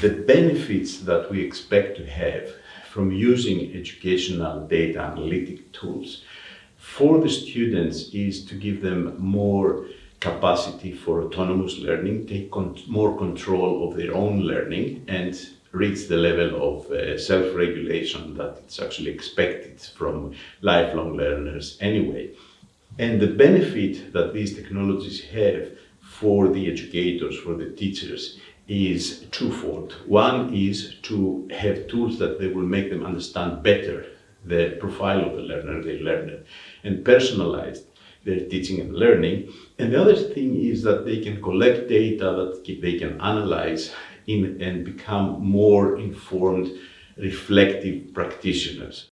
the benefits that we expect to have from using educational data analytic tools for the students is to give them more capacity for autonomous learning, take con more control of their own learning and reach the level of uh, self-regulation that it's actually expected from lifelong learners anyway. And the benefit that these technologies have for the educators, for the teachers, is twofold. One is to have tools that they will make them understand better the profile of the learner, the learner, and personalize their teaching and learning. And the other thing is that they can collect data that they can analyze in, and become more informed, reflective practitioners.